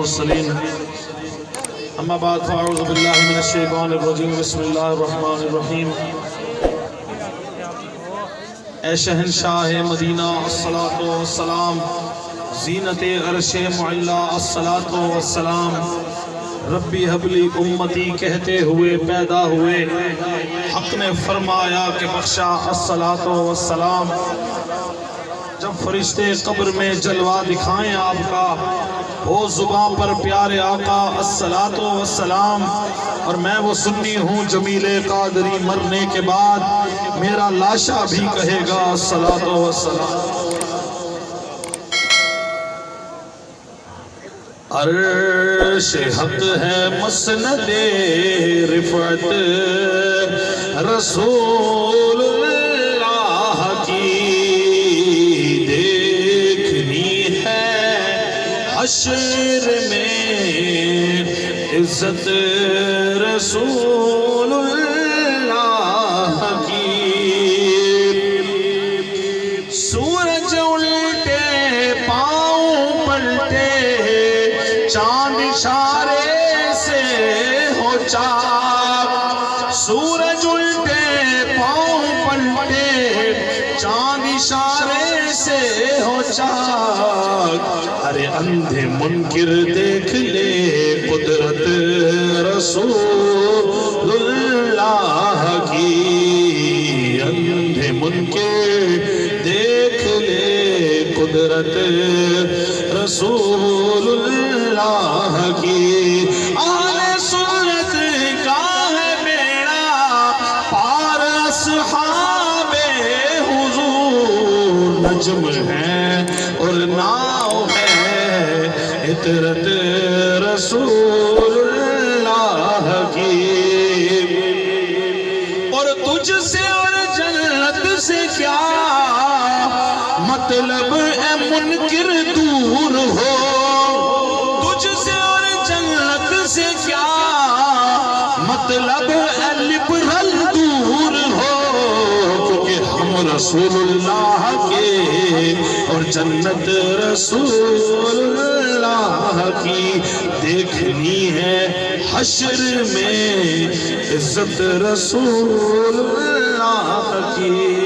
والمرسلين أما بعد فأعوذ بالله من الشيطان الرجيم بسم الله الرحمن الرحيم اے شہنشاہ مدینہ، الصلاة والسلام. زینت عرش معلہ الصلاة والسلام. ربی حبلی امتی، کہتے ہوئے، پیدا ہوئے. حق نے فرمایا کہ بخشا، الصلاة والسلام. جب فرشتے قبر میں جلوہ دکھائیں آپ کا ہو زبان پر پیارے آقا الصلاة والسلام، اور میں وہ سنی ہوں جمیل قادری مرنے کے بعد، میرا لاشا بھی کہے گا الصلاة والسلام۔ عرش حق ہے مسند رفعت، رسول اللہ حشر میں عزت رسول اللہ کی۔ سورج الٹے، پاؤں پلٹے، چاند اشارے سے ہو چاک۔ سورج الٹے، پاؤں پلٹے، چاند اشارے سے ہو چاک۔ ارے اندھے منکر دیکھ لے قدرت رسول اللہ کی۔ اندھے منکر دیکھ لے قدرت رسول اللہ حضور نجم ہے اور ناؤ ہے اطرت رسول اللہ کی۔ اور تجھ سے اور جنت سے کیا مطلب اے منکر دور ہو؟ تجھ سے اور جنت سے کیا مطلب اے لبرل رسول اللہ کے اور جنت رسول اللہ کی دیکھنی ہے حشر میں عزت رسول اللہ کی۔